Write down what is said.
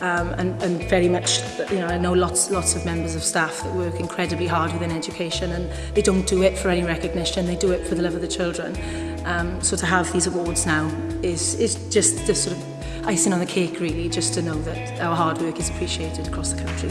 um, and, and very much, you know, I know lots, lots of members of staff that work incredibly hard within education and they don't do it for any recognition, they do it for the love of the children. Um, so to have these awards now is, is just the sort of icing on the cake really just to know that our hard work is appreciated across the country.